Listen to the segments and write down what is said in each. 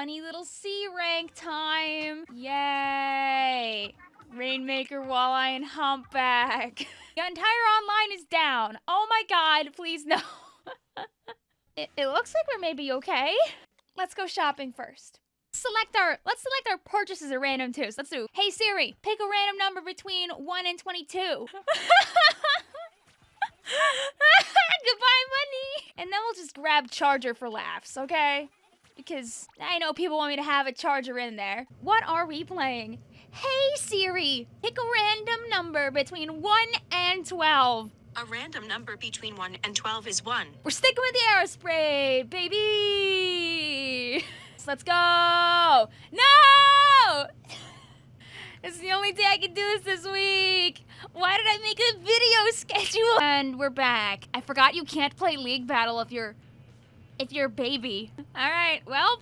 funny little C rank time. Yay. Rainmaker, Walleye, and Humpback. the entire online is down. Oh my god, please no. it, it looks like we're maybe okay. Let's go shopping first. Select our, let's select our purchases at random too. So let's do, hey Siri, pick a random number between 1 and 22. Goodbye, money. And then we'll just grab charger for laughs, okay? Because I know people want me to have a charger in there. What are we playing? Hey Siri, pick a random number between 1 and 12. A random number between 1 and 12 is 1. We're sticking with the aerospray, baby! So let's go! No! This is the only day I can do this this week. Why did I make a video schedule? And we're back. I forgot you can't play League Battle if you're if you're a baby. All right, well,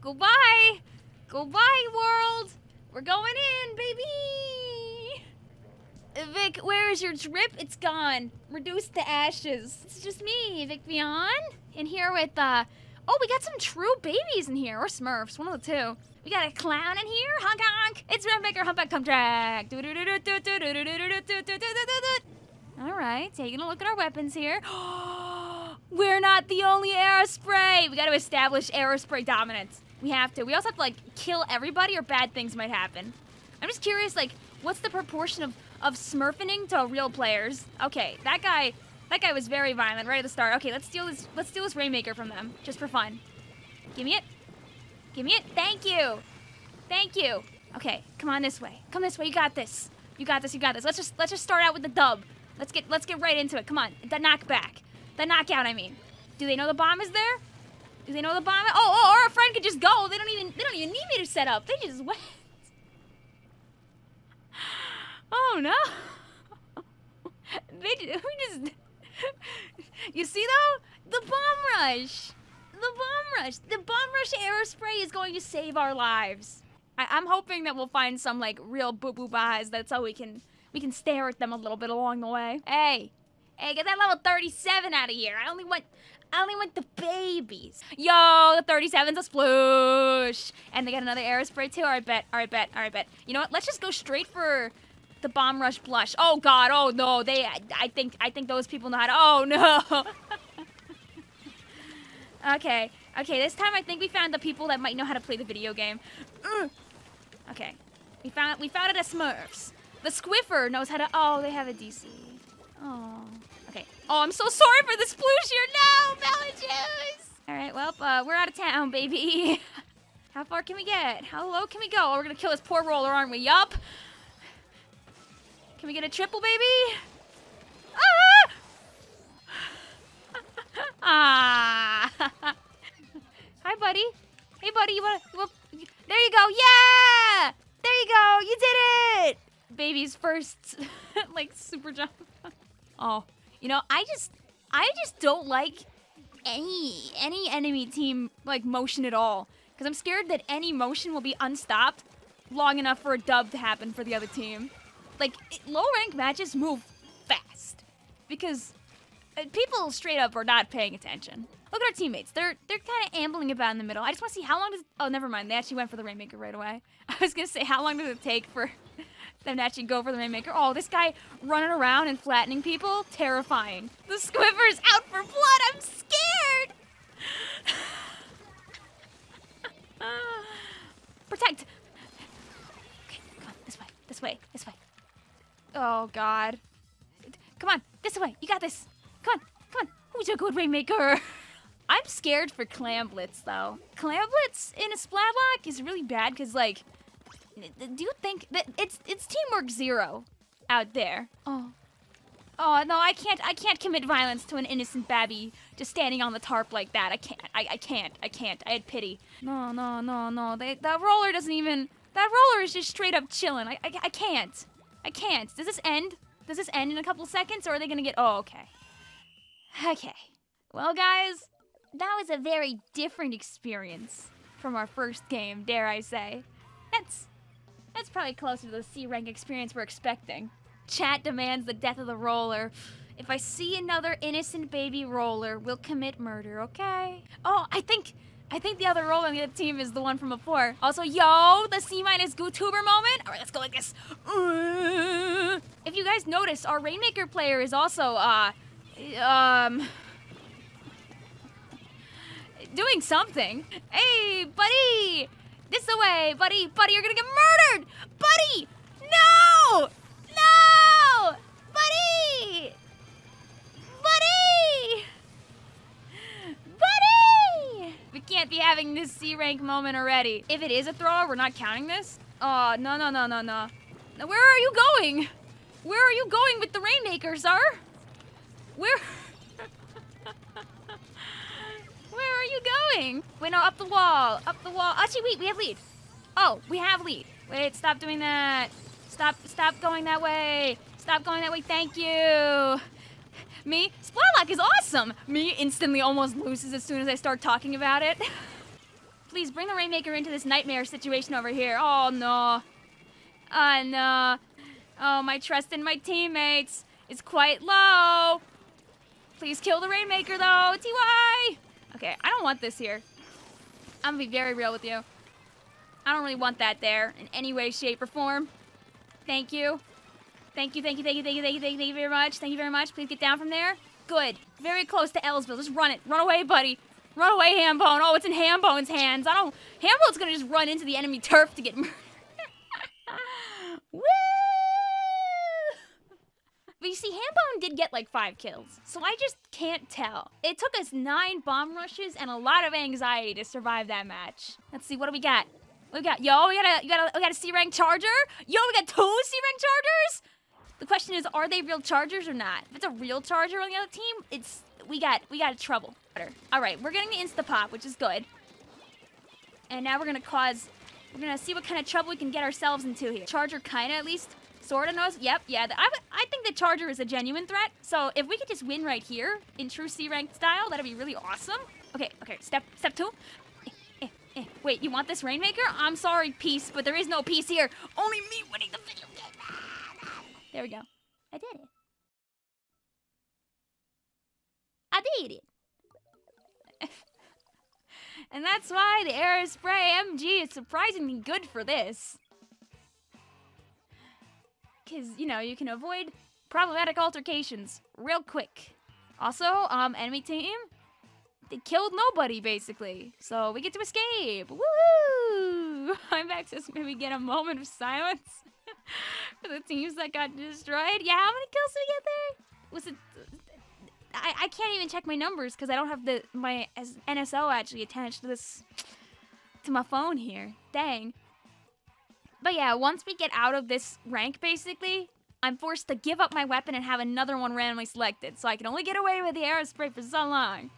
goodbye. Goodbye, world. We're going in, baby. Vic, where is your drip? It's gone. Reduced to ashes. It's just me, Vic Vion. In here with, uh, oh, we got some true babies in here, or Smurfs, one of the two. We got a clown in here, honk honk. It's Rainmaker Humpback Pump Track. All right, taking a look at our weapons here. We're not the only aerospray. We got to establish aerospray dominance. We have to. We also have to like kill everybody or bad things might happen. I'm just curious, like, what's the proportion of of smurfing to real players? Okay, that guy, that guy was very violent right at the start. Okay, let's steal this. Let's steal this Rainmaker from them just for fun. Give me it. Give me it. Thank you. Thank you. Okay, come on this way. Come this way. You got this. You got this. You got this. Let's just let's just start out with the dub. Let's get let's get right into it. Come on. The knockback. The knockout, I mean. Do they know the bomb is there? Do they know the bomb? Oh, oh, or a friend could just go. They don't even they don't even need me to set up. They just went. Oh no. they we just You see though? The bomb rush. The bomb rush. The bomb rush aerospray is going to save our lives. I, I'm hoping that we'll find some like real boo boo buys. That's how we can we can stare at them a little bit along the way. Hey, hey, get that level 37 out of here. I only want I only want the babies. Yo, the 37's a sploosh. And they got another aerospray too. All right, bet. All right, bet. All right, bet. You know what? Let's just go straight for the bomb rush blush. Oh God. Oh no. They. I, I think. I think those people know how to. Oh no. okay. Okay. This time I think we found the people that might know how to play the video game. Okay. We found. We found it at Smurfs. The Squiffer knows how to. Oh, they have a DC. Oh. Okay. Oh, I'm so sorry for this here. No, melon juice. All right. Well, uh, we're out of town, baby. How far can we get? How low can we go? Oh, we're gonna kill this poor roller, aren't we? Yup. Can we get a triple, baby? Ah! ah. Hi, buddy. Hey, buddy. You wanna, you wanna? There you go. Yeah! There you go. You did it. Baby's first, like super jump. Oh, you know, I just, I just don't like any any enemy team like motion at all because I'm scared that any motion will be unstopped long enough for a dub to happen for the other team. Like low rank matches move fast because uh, people straight up are not paying attention. Look at our teammates. They're they're kind of ambling about in the middle. I just want to see how long does. Oh, never mind. They actually went for the Rainmaker right away. I was gonna say how long does it take for them to actually go for the Rainmaker? Oh, this guy running around and flattening people, terrifying. The Squiffer's out for blood. I'm scared. Protect. Okay, come on. This way. This way. This way. Oh God. Come on. This way. You got this. Come on. Come on. Who's a good Rainmaker? I'm scared for Clamblitz, though. Clamblitz in a Splatlock is really bad because, like, do you think that it's it's teamwork zero out there? Oh, oh no, I can't I can't commit violence to an innocent babby just standing on the tarp like that. I can't. I, I can't. I can't. I had pity. No, no, no, no. They, that roller doesn't even. That roller is just straight up chilling. I, I, I can't. I can't. Does this end? Does this end in a couple seconds, or are they gonna get? Oh, okay. Okay. Well, guys, that was a very different experience from our first game, dare I say. That's that's probably closer to the C rank experience we're expecting. Chat demands the death of the roller. If I see another innocent baby roller, we'll commit murder, okay? Oh, I think I think the other roller on the team is the one from before. Also, yo, the C minus GooTuber moment. All right, let's go like this. If you guys notice, our Rainmaker player is also, uh, um, doing something. Hey, buddy, this way, buddy, buddy, you're gonna get murdered, buddy. No, no, buddy, buddy. Buddy! We can't be having this C rank moment already. If it is a thrower, we're not counting this. Oh, no, no, no, no, no. Where are you going? Where are you going with the Rainmaker, sir? Where? Where are you going? Wait, no, up the wall. Up the wall. Actually, wait, we have lead. Oh, we have lead. Wait, stop doing that. Stop, stop going that way. Stop going that way. Thank you. Me, Splatlock is awesome. Me instantly almost loses as soon as I start talking about it. Please bring the Rainmaker into this nightmare situation over here. Oh no. Oh no. Oh, my trust in my teammates is quite low. Please kill the Rainmaker though, TY. Okay, I don't want this here. I'm gonna be very real with you. I don't really want that there in any way, shape, or form. Thank you. Thank you, thank you, thank you, thank you, thank you, thank you, thank you very much. Thank you very much. Please get down from there. Good. Very close to Ellsville. Just run it. Run away, buddy. Run away, Hambone. Oh, it's in Hambone's hands. I don't. Hambone's gonna just run into the enemy turf to get murdered. Woo! But you see, Hambone did get like five kills, so I just can't tell. It took us nine bomb rushes and a lot of anxiety to survive that match. Let's see, what do we got? We got? Yo, we got a, we got a, we got a C rank charger. Yo, we got two C rank chargers. The question is, are they real chargers or not? If it's a real charger on the other team, it's we got we got trouble. All right, we're getting the insta pop, which is good. And now we're gonna cause, we're gonna see what kind of trouble we can get ourselves into here. Charger kinda at least sorta knows. Yep, yeah. I, I think the Charger is a genuine threat. So if we could just win right here in true C rank style, that'd be really awesome. Okay, okay. Step step two. Eh, eh, eh. Wait, you want this Rainmaker? I'm sorry, peace, but there is no peace here. Only me winning the video game. There we go. I did it. I did it. and that's why the Aerospray MG is surprisingly good for this. Because, you know, you can avoid problematic altercations real quick. Also, um, enemy team, they killed nobody, basically. So we get to escape. Woo! I'm access maybe get a moment of silence for the teams that got destroyed. Yeah, how many kills did we get there? Was it... I, I can't even check my numbers because I don't have the my NSO actually attached to this to my phone here. Dang. But yeah, once we get out of this rank, basically, I'm forced to give up my weapon and have another one randomly selected, so I can only get away with the aerospray for so long.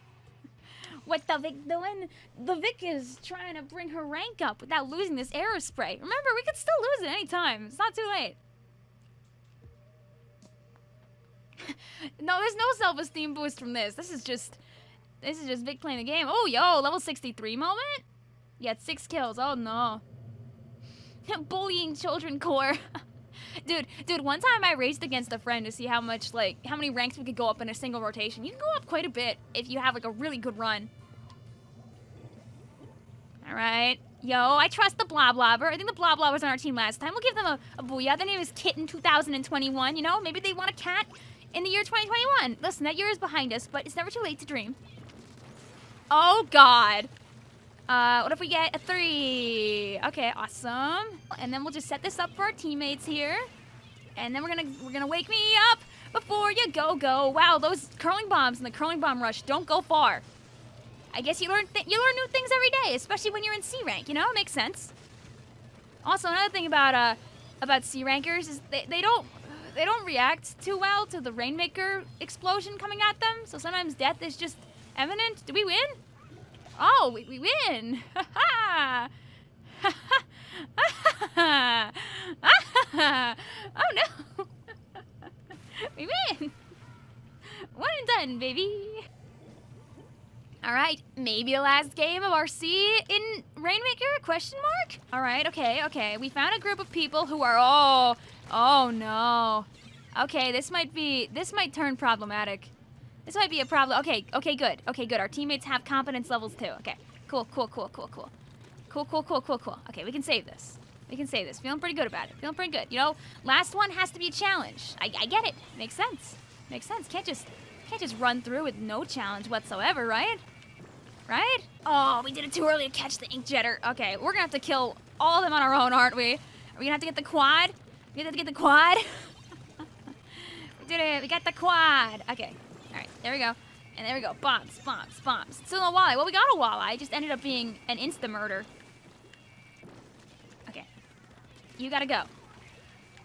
What the Vic doing? The Vic is trying to bring her rank up without losing this aerospray. Remember, we could still lose it any time. It's not too late. no, there's no self-esteem boost from this. This is just, this is just Vic playing the game. Oh, yo, level 63 moment? You had six kills. Oh, no. Bullying children core. dude, dude, one time I raced against a friend to see how much, like, how many ranks we could go up in a single rotation. You can go up quite a bit if you have, like, a really good run. All right. Yo, I trust the Bloblobber. I think the Bloblobber was on our team last time. We'll give them a, a booyah. Their name is Kitten 2021, you know? Maybe they want a cat in the year 2021. Listen, that year is behind us, but it's never too late to dream. Oh, God. Uh, what if we get a three? Okay, awesome. And then we'll just set this up for our teammates here. And then we're gonna we're gonna wake me up before you go go. Wow, those curling bombs and the curling bomb rush don't go far. I guess you learn you learn new things every day, especially when you're in C rank. You know, it makes sense. Also, another thing about uh about C rankers is they, they don't they don't react too well to the rainmaker explosion coming at them. So sometimes death is just imminent. Do we win? Oh, we, we win! Ha ha! Ha ha! Oh no! we win! One and done, baby! Alright, maybe the last game of our C in Rainmaker? Question mark? Alright, okay, okay. We found a group of people who are oh oh no. Okay, this might be this might turn problematic. This might be a problem. Okay, okay, good. Okay, good. Our teammates have competence levels too. Okay. Cool, cool, cool, cool, cool. Cool, cool, cool, cool, cool. Okay, we can save this. We can save this. Feeling pretty good about it. Feeling pretty good. You know, last one has to be a challenge. I, I get it. Makes sense. Makes sense. Can't just can't just run through with no challenge whatsoever, right? Right? Oh, we did it too early to catch the ink jetter. Okay, we're gonna have to kill all of them on our own, aren't we? Are we gonna have to get the quad? We have to get the quad? we did it. We got the quad. Okay. There we go. And there we go. Bombs, bombs, bombs. Still no walleye. Well, we got a walleye. It just ended up being an insta murder. Okay. You gotta go.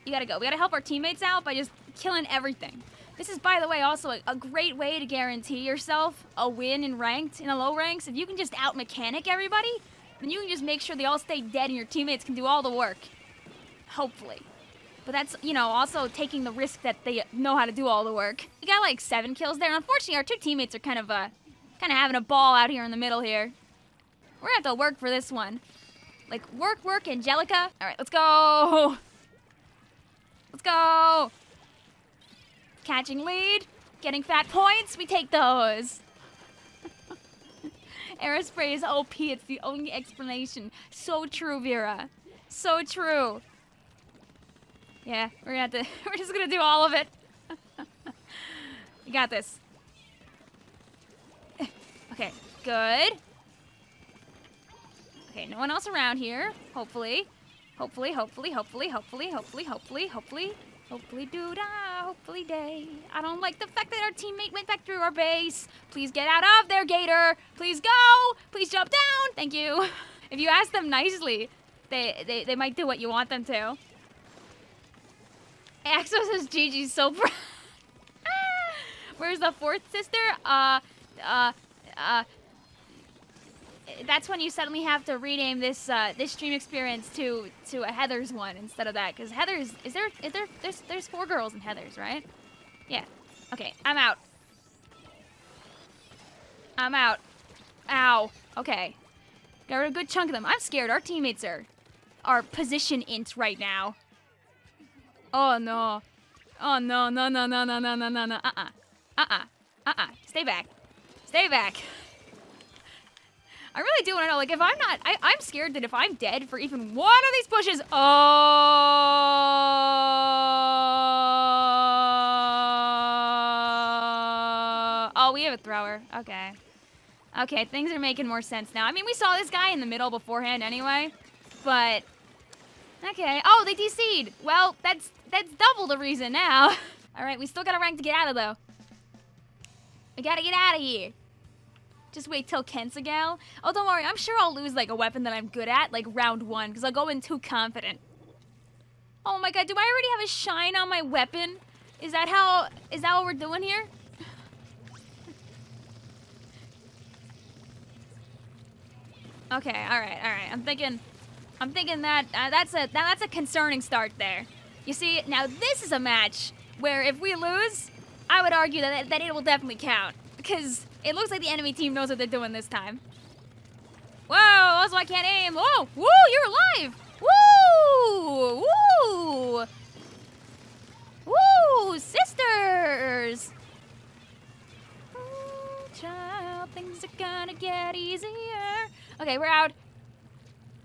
You gotta go. We gotta help our teammates out by just killing everything. This is, by the way, also a, a great way to guarantee yourself a win in ranked, in the low ranks. If you can just out mechanic everybody, then you can just make sure they all stay dead and your teammates can do all the work. Hopefully. But that's, you know, also taking the risk that they know how to do all the work. We got like seven kills there. Unfortunately, our two teammates are kind of, uh, kind of having a ball out here in the middle here. We're gonna have to work for this one. Like, work, work, Angelica. All right, let's go. Let's go. Catching lead. Getting fat points. We take those. Aerospray is OP. It's the only explanation. So true, Vera. So true. Yeah, we're gonna have to. We're just gonna do all of it. you got this. Okay, good. Okay, no one else around here. Hopefully. Hopefully, hopefully, hopefully, hopefully, hopefully, hopefully, hopefully. Hopefully do da, hopefully day. I don't like the fact that our teammate went back through our base. Please get out of there, Gator. Please go. Please jump down. Thank you. If you ask them nicely, they, they, they might do what you want them to. Axo says Gigi's so proud. Where's the fourth sister? Uh, uh, uh. That's when you suddenly have to rename this uh, this stream experience to to a Heather's one instead of that, because Heather's is there is there there's there's four girls in Heather's, right? Yeah. Okay, I'm out. I'm out. Ow. Okay. Got rid of a good chunk of them. I'm scared. Our teammates are are position int right now. Oh no. Oh no, no, no, no, no, no, no, no, no. Uh-uh. Uh-uh. Uh-uh. Stay back. Stay back. I really do want to know, like, if I'm not, I, I'm scared that if I'm dead for even one of these pushes, oh, oh, we have a thrower. Okay. Okay, things are making more sense now. I mean, we saw this guy in the middle beforehand anyway, but okay. Oh, they DC'd. Well, that's that's double the reason now. All right, we still got a rank to get out of though. We gotta get out of here. Just wait till Kensagal. Oh, don't worry. I'm sure I'll lose like a weapon that I'm good at, like round one, because I'll go in too confident. Oh my god, do I already have a shine on my weapon? Is that how, is that what we're doing here? Okay, all right, all right. I'm thinking, I'm thinking that uh, that's a that, that's a concerning start there. You see, now this is a match where if we lose, I would argue that that it will definitely count because it looks like the enemy team knows what they're doing this time. Whoa! Also, I can't aim. Whoa! Woo! You're alive! Woo! Woo! Woo! Sisters! Oh, child, things are gonna get easier. Okay, we're out.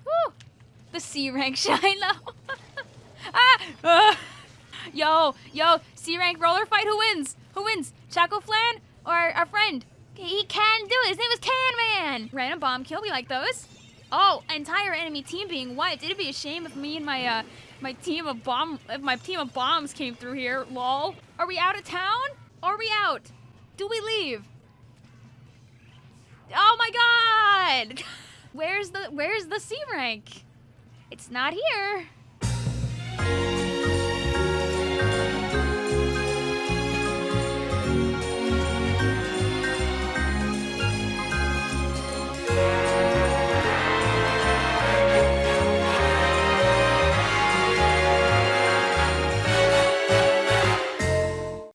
Woo! The C rank though. ah! ah! Yo, yo, C rank roller fight. Who wins? Who wins? Chaco Flan or our friend? He can do it. His name is Can Man. Random bomb kill. We like those. Oh, entire enemy team being wiped. It'd be a shame if me and my uh my team of bomb if my team of bombs came through here. Lol. Are we out of town? Are we out? Do we leave? Oh my god! Where's the where's the C rank? It's not here.